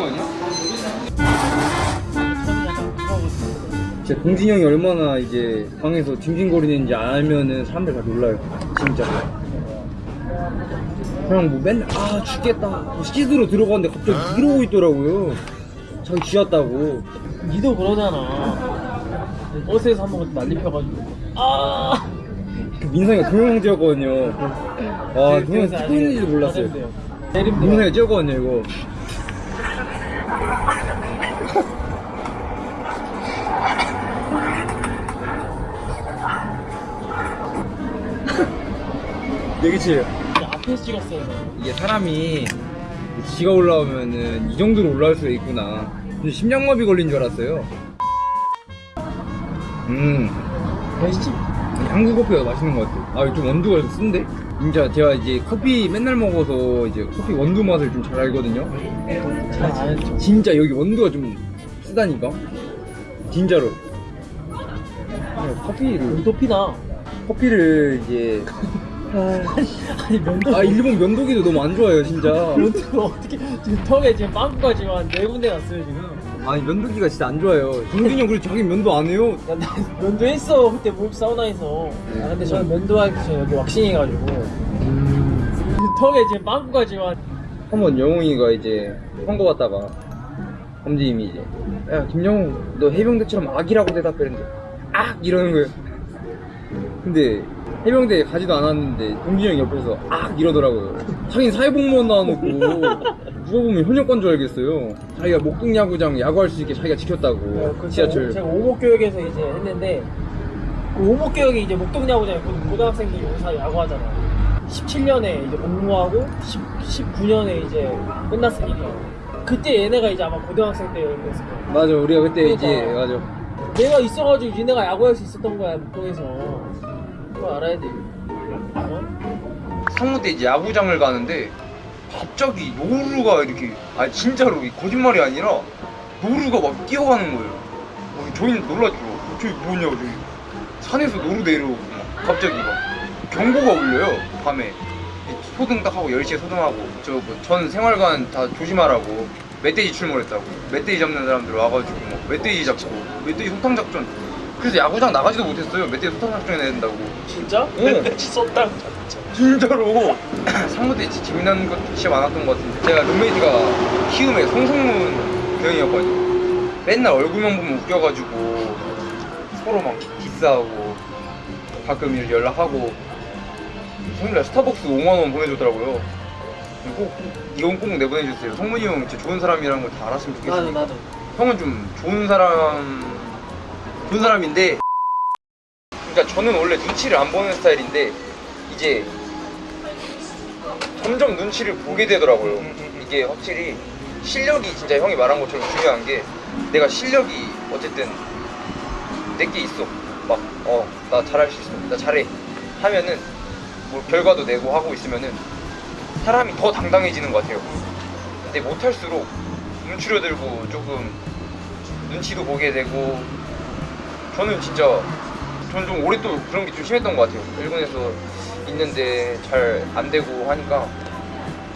거 아니야? 진짜 동진이 형이 얼마나 이제 방에서 징징거리는지 알면은 사람들 다 놀라요. 진짜. 그냥 뭐 맨날 아 죽겠다. 뭐 씻으러 들어갔는데 갑자기 이러고 있더라고요. 자기 쥐었다고. 니도 그러잖아. 버스에서 한 번 난리 펴가지고. 아! 그 민상이가 동영상이었거든요. 와, 동영상 그래서 찍고 있는지도 몰랐어요. 내림대요. 민상이가 찍었거든요, 이거. 내기치 앞에서 찍었어요. 이게 사람이 지가 올라오면은 이 정도로 올라올 수가 있구나. 심장마비 걸린 줄 알았어요. 음, 맛있지? 한국 커피가 맛있는 것 같아. 아, 좀 원두가 좀 쓴데? 진짜 제가 이제 커피 맨날 먹어서 이제 커피 원두 맛을 좀 잘 알거든요. 잘 알죠. 진짜 여기 원두가 좀 쓰다니까? 진짜로. 그냥 커피를, 도피나. 커피를 이제. 아니, 면도. 아, 일본 면도기도 너무 안 좋아요, 진짜. 면도가 어떻게. 지금 턱에 지금 빵꾸가 지금 한네 군데 났어요, 지금. 아니, 면도기가 진짜 안 좋아요. 동준이 형 그래도 자기 면도 안 해요. 야, 나 면도 했어. 그때 목욕 사우나에서. 네. 아, 근데 저는 면도하기 전에 여기 왁싱 해가지고. 턱에 지금 빵꾸가 지금 한. 한번 영웅이가 이제 선거 받다가 검지님이 이제 야 김영웅 너 해병대처럼 악이라고 대답했는데 악 이러는 거예요 근데 해병대에 가지도 않았는데 동진이 형이 옆에서 악 이러더라고요. 자기는 사회복무원 나와놓고 누가 보면 현역관 줄 알겠어요. 자기가 목동 야구장 야구할 수 있게 자기가 지켰다고. 그 지하철. 제가 오목교육에서 이제 했는데 그 오목교육이 이제 목동 야구장에 고등학생들이 여기서 야구하잖아요. 17년에 이제 복무하고 10, 19년에 이제 끝났으니까. 그때 얘네가 이제 아마 고등학생 때였을 거예요. 맞아 우리가 그때 이제 그러니까. 맞아. 내가 있어가지고 얘네가 야구할 수 있었던 거야 목동에서 그거 알아야 돼 어? 상무 때 이제 야구장을 가는데 갑자기 노루가 이렇게 아 진짜로 이 거짓말이 아니라 노루가 막 뛰어가는 거예요. 어, 저희는 놀랐죠. 저기 뭐냐고 저기 산에서 노루 내려오고 막 갑자기 막 경고가 울려요 밤에 이 소등 딱 하고 10시에 소등하고 저 전 생활관 다 조심하라고 멧돼지 출몰했다고 멧돼지 잡는 사람들 와가지고 뭐 멧돼지 잡고 멧돼지 소탕 작전 그래서 야구장 나가지도 못했어요. 멧돼지 소탕 작전 해야 된다고. 진짜? 응. 썼다 진짜로. 상무 때 진짜 재미난 것 진짜 많았던 것 같은데. 제가 룸메이트가 키움의 송성문 형이었거든요. 맨날 얼굴만 보면 웃겨가지고 서로 막 diss하고 가끔 연락하고 생일날 스타벅스 5만원 보내줬더라고요. 꼭 이건 꼭 내보내주세요. 성문이 형 진짜 좋은 사람이라는 걸 다 알았으면 좋겠어요 나도 나도. 형은 좀 좋은 사람 좋은 사람인데. 그러니까 저는 원래 눈치를 안 보는 스타일인데 이제 점점 눈치를 보게 되더라고요. 이게 확실히 실력이 진짜 형이 말한 것처럼 중요한 게 내가 실력이 어쨌든 내게 있어. 막 어 나 잘할 수 있어. 나 잘해. 하면은 뭐 결과도 내고 하고 있으면은 사람이 더 당당해지는 것 같아요. 근데 못할수록 움츠려들고 조금 눈치도 보게 되고 저는 진짜 저는 좀 올해 또 그런 게 좀 심했던 것 같아요. 일본에서 있는데 잘 안 되고 하니까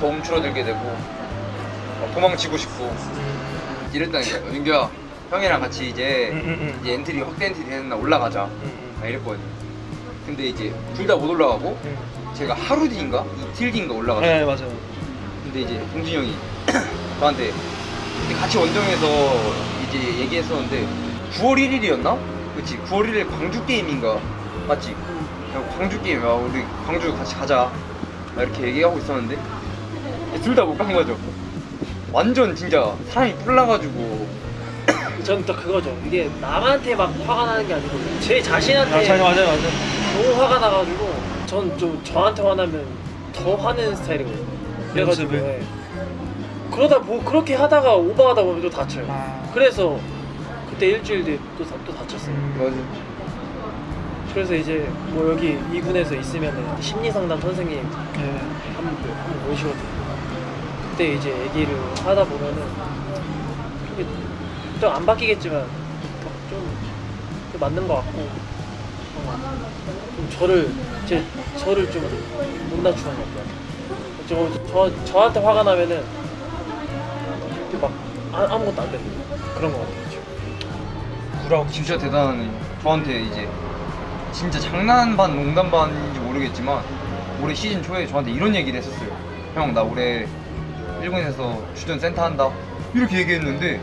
더 움츠러들게 되고 막 도망치고 싶고. 이랬다니까요. 민규야 형이랑 같이 이제 이제 엔트리 확대 엔트리 되는 날 올라가자. 아, 이랬거든요. 근데 이제 둘 다 못 올라가고 제가 하루 뒤인가? 이틀 뒤인가 올라갔어요 네 맞아요. 근데 이제 동진이 형이 저한테 같이 원정에서 이제 얘기했었는데 9월 1일이었나? 그치 9월 1일 광주 게임인가 맞지? 그래서 광주 게임 야 우리 광주 같이 가자 막 이렇게 얘기하고 있었는데 둘 다 못 간 거죠 완전 진짜 사람이 뿔나가지고 저는 또 그거죠 이게 남한테 막 화가 나는 게 아니고 제 자신한테 맞아요, 맞아요, 맞아요. 너무 화가 나가지고 전 좀 저한테 화나면 더 화내는 스타일이거든요 그래가지고? 예. 그러다 뭐 그렇게 하다가 오버하다 보면 또 다쳐요 아. 그래서 그때 일주일 뒤에 또, 다- 또 다쳤어요 맞아 그래서 이제 뭐 여기 이 군에서 있으면 심리상담 선생님 네. 한분 오시거든요 그때 이제 얘기를 하다 보면은 좀 안 바뀌겠지만 좀, 좀 맞는 것 같고 어, 좀 저를 제 저를 좀 못 낮추는 것 같아요. 저, 저 저한테 화가 나면은 막 아, 아무것도 안 되는 그런 거 같아요. 구라고 진짜 대단하네요. 저한테 이제 진짜 장난 반 농담 반인지 모르겠지만 올해 시즌 초에 저한테 이런 얘기를 했었어요. 형 나 올해 일본에서 주전 센터 한다. 이렇게 얘기했는데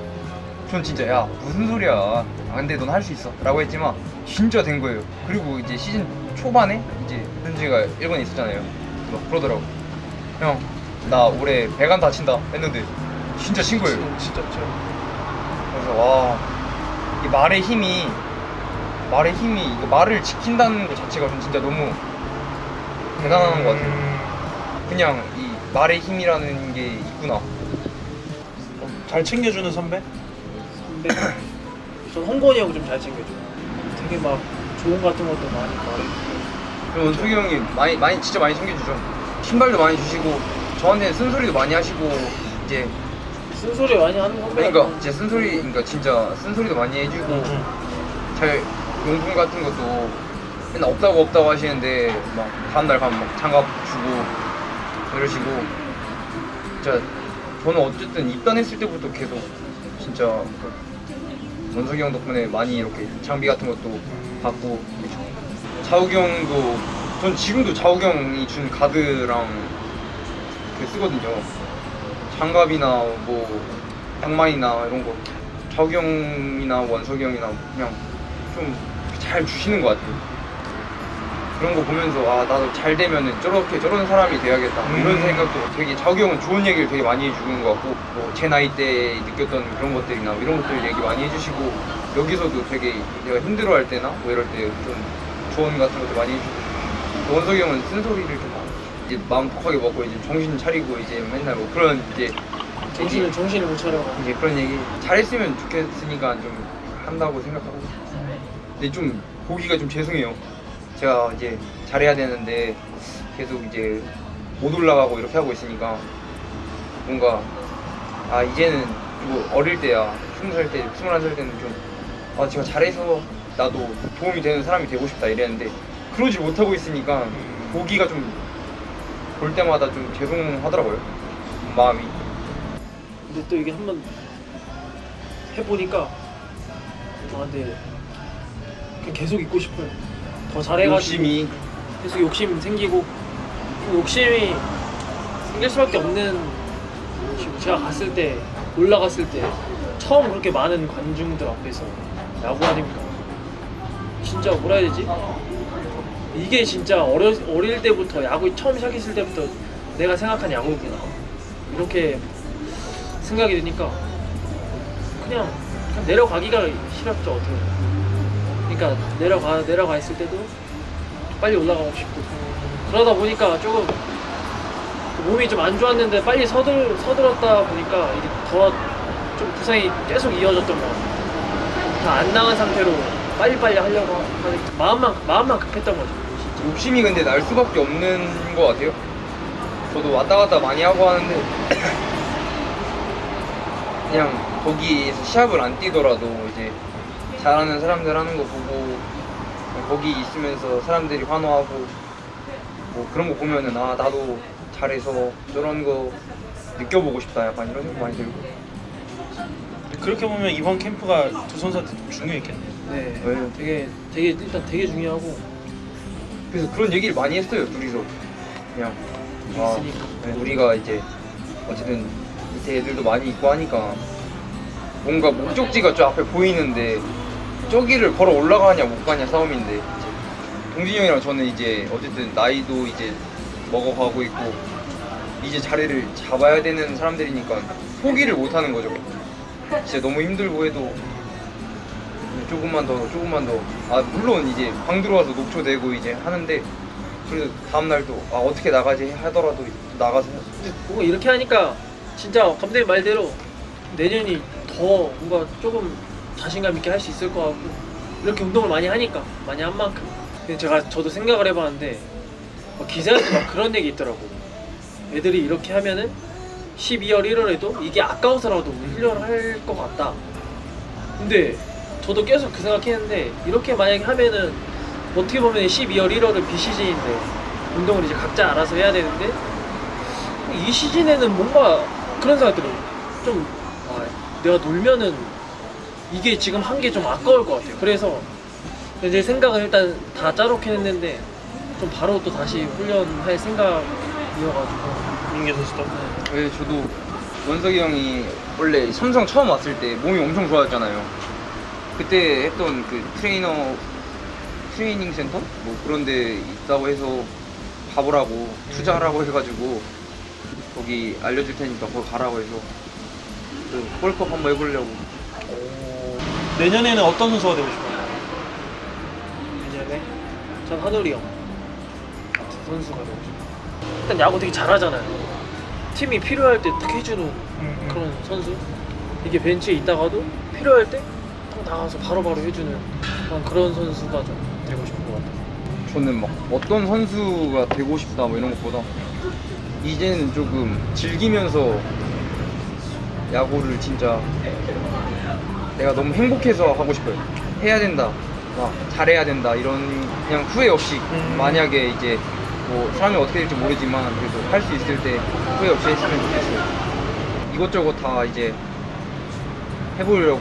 전 진짜 야 무슨 소리야? 아, 근데 넌 할 수 있어. 라고 했지만 진짜 된 거예요. 그리고 이제 시즌 초반에 이제 현지가 일본에 있었잖아요. 막 그러더라고 형 나 올해 배관 다친다. 했는데 진짜 친 거예요. 진짜 진짜. 그래서 와, 이 말의 힘이 말의 힘이 이거 말을 지킨다는 것 자체가 좀 진짜 너무 대단한 것 같아요. 음, 그냥 이 말의 힘이라는 게 있구나. 잘 챙겨주는 선배? 근데 전 홍건이 형 좀 잘 챙겨줘. 되게 막 조언 같은 것도 많이 말해주고. 그리고 원숙이 형이 많이 많이 진짜 많이 챙겨주죠. 신발도 많이 주시고 저한테 쓴소리도 많이 하시고 이제 쓴소리 많이 하는 선배. 그러니까 제 쓴소리 그러니까 진짜 쓴소리도 많이 해주고 음, 잘 용품 같은 것도 맨날 없다고 없다고 하시는데 막 다음날 가면 막 장갑 주고 이러시고 진짜 저는 어쨌든 입단했을 때부터 계속 진짜 그 원석이 형 덕분에 많이 이렇게 장비 같은 것도 받고 자욱이 형도 전 지금도 자욱이 형이 준 가드랑 그 쓰거든요 장갑이나 뭐 양말이나 이런 거 자욱이 형이나 원석이 형이나 그냥 좀 잘 주시는 것 같아요. 그런 거 보면서 아 나도 잘 되면은 저렇게 저런 사람이 돼야겠다 뭐 이런 음. 생각도 되게 자욱이 형은 좋은 얘기를 되게 많이 해주는 것 같고 뭐 제 나이 때 느꼈던 그런 것들이나 뭐 이런 것들 얘기 많이 해주시고 여기서도 되게 내가 힘들어할 때나 뭐 이럴 때 좀 조언 같은 것도 많이 해주고 또 원석이 형은 쓴소리를 좀 이제 마음 독하게 먹고 이제 정신 차리고 이제 맨날 뭐 그런 이제 정신을 정신을 못 차려. 이제 그런 얘기. 잘했으면 좋겠으니까 좀 한다고 생각하고. 근데 좀 보기가 좀 죄송해요. 제가 이제 잘해야 되는데 계속 이제 못 올라가고 이렇게 하고 있으니까 뭔가 아 이제는 뭐 어릴 때야 스무 살 때, 스물한 살 때는 좀 아 제가 잘해서 나도 도움이 되는 사람이 되고 싶다 이랬는데 그러지 못하고 있으니까 보기가 좀 볼 때마다 좀 죄송하더라고요. 마음이. 근데 또 이게 한번 해보니까 아 근데 그냥 계속 있고 싶어요. 더 잘해가지고 욕심이. 계속 욕심 생기고 그 욕심이 생길 수밖에 없는 지금 제가 갔을 때 올라갔을 때 처음 그렇게 많은 관중들 앞에서 야구 하니까? 진짜 뭐라 해야 되지? 이게 진짜 어려, 어릴 때부터 야구 처음 시작했을 때부터 내가 생각한 야구구나 이렇게 생각이 드니까 그냥, 그냥 내려가기가 싫었죠 어떻게. 그러니까 내려가 내려가 있을 때도 빨리 올라가고 싶고 그러다 보니까 조금 몸이 좀 안 좋았는데 빨리 서들 서들었다 보니까 이게 더좀 부상이 계속 이어졌던 것 같아요. 다 안 나간 상태로 빨리빨리 하려고 하는 마음만 마음만 급했던 거죠. 진짜. 욕심이 근데 날 수밖에 없는 것 같아요. 저도 왔다 갔다 많이 하고 하는데 그냥 거기에서 시합을 안 뛰더라도 이제 잘하는 사람들 하는 거 보고 거기 있으면서 사람들이 환호하고 뭐 그런 거 보면은 아 나도 잘해서 저런 거 느껴보고 싶다 약간 이런 생각 많이 들고 그렇게 보면 이번 캠프가 두 선수한테 좀 중요했겠네요 네, 왜요? 되게 되게 일단 되게 중요하고 그래서 그런 얘기를 많이 했어요 둘이서 그냥 아, 있으니까. 네, 우리가 이제 어쨌든 밑에 애들도 많이 있고 하니까 뭔가 목적지가 저 앞에 보이는데 저기를 걸어 올라가냐 못 가냐 싸움인데 이제 동진이 형이랑 저는 이제 어쨌든 나이도 이제 먹어가고 있고 이제 자리를 잡아야 되는 사람들이니까 포기를 못 하는 거죠. 진짜 너무 힘들고 해도 조금만 더 조금만 더. 아 물론 이제 방 들어와서 녹초되고 이제 하는데 그래도 다음 날도 아 어떻게 나가지 하더라도 나가서 뭔가 이렇게 하니까 진짜 감독님 말대로 내년이 더 뭔가 조금 자신감 있게 할 수 있을 것 같고 이렇게 운동을 많이 하니까 많이 한 만큼. 제가 저도 생각을 해봤는데 막 기사에서 막 그런 얘기 있더라고. 애들이 이렇게 하면은 12월 1월에도 이게 아까워서라도 훈련을 할 것 같다 근데 저도 계속 그 생각했는데 이렇게 만약에 하면은 어떻게 보면 12월 1월은 비시즌인데 운동을 이제 각자 알아서 해야 되는데 이 시즌에는 뭔가 그런 생각 들어요. 좀 아, 내가 놀면은 이게 지금 한 게 좀 아까울 것 같아요. 그래서 이제 생각을 일단 다 짜놓긴 했는데 좀 바로 또 다시 훈련할 생각이어가지고 선수도. 왜 저도 원석이 형이 원래 삼성 처음 왔을 때 몸이 엄청 좋아졌잖아요. 그때 했던 그 트레이너 트레이닝 센터 뭐 그런 데 있다고 해서 가보라고 투자하라고 해가지고 거기 알려줄 테니까 거기 가라고 해서 그 bulk up 한번 해보려고 내년에는 어떤 선수가 되고 싶어요? 내년에 전 한울이 형 같은 선수가 되고 싶어요. 일단 야구 되게 잘하잖아요. 팀이 필요할 때 딱 해주는 음, 그런 선수. 이게 벤치에 있다가도 필요할 때 딱 나가서 바로바로 해주는 그런, 그런 선수가 좀 되고 싶은 것 같아요. 저는 막 어떤 선수가 되고 싶다 뭐 이런 것보다 이제는 조금 즐기면서 야구를 진짜 내가 너무 행복해서 하고 싶어요. 해야 된다, 막 잘해야 된다 이런 그냥 후회 없이 음. 만약에 이제 뭐 사람이 어떻게 될지 모르지만 그래도 할 수 있을 때 후회 없이 했으면 좋겠어요. 이것저것 다 이제 해보려고